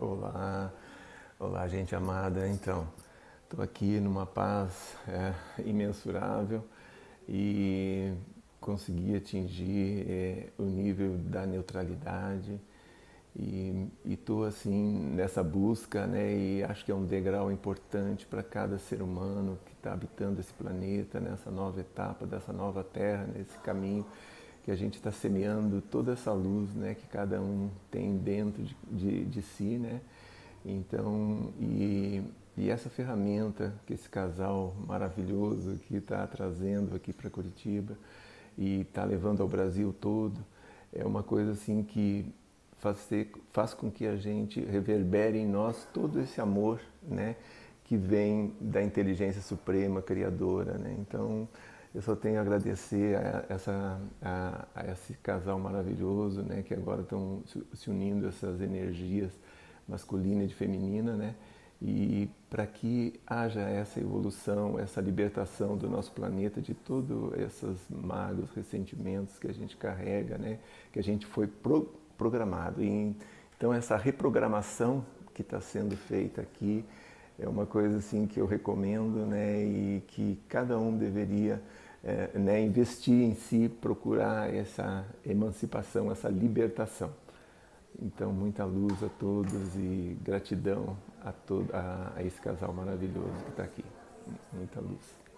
Olá, olá gente amada. Então, estou aqui numa paz é, imensurável e consegui atingir é, o nível da neutralidade e estou assim nessa busca, né? E acho que é um degrau importante para cada ser humano que está habitando esse planeta nessa nova etapa dessa nova Terra, nesse caminho que a gente está semeando toda essa luz né, que cada um tem dentro de, de, de si. Né? Então, e, e, essa ferramenta que esse casal maravilhoso que está trazendo aqui para Curitiba e está levando ao Brasil todo, é uma coisa assim que faz, ter, faz com que a gente reverbere em nós todo esse amor né, que vem da inteligência suprema, criadora. Né? Então, eu só tenho a agradecer a, essa, a, a esse casal maravilhoso, né, que agora estão se unindo essas energias masculina e feminina, né, e para que haja essa evolução, essa libertação do nosso planeta de todos esses magos ressentimentos que a gente carrega, né, que a gente foi pro, programado. E, então essa reprogramação que está sendo feita aqui é uma coisa assim que eu recomendo, né, e que cada um deveria é, né, investir em si, procurar essa emancipação, essa libertação. Então, muita luz a todos e gratidão a, todo, a, a esse casal maravilhoso que está aqui. Muita luz.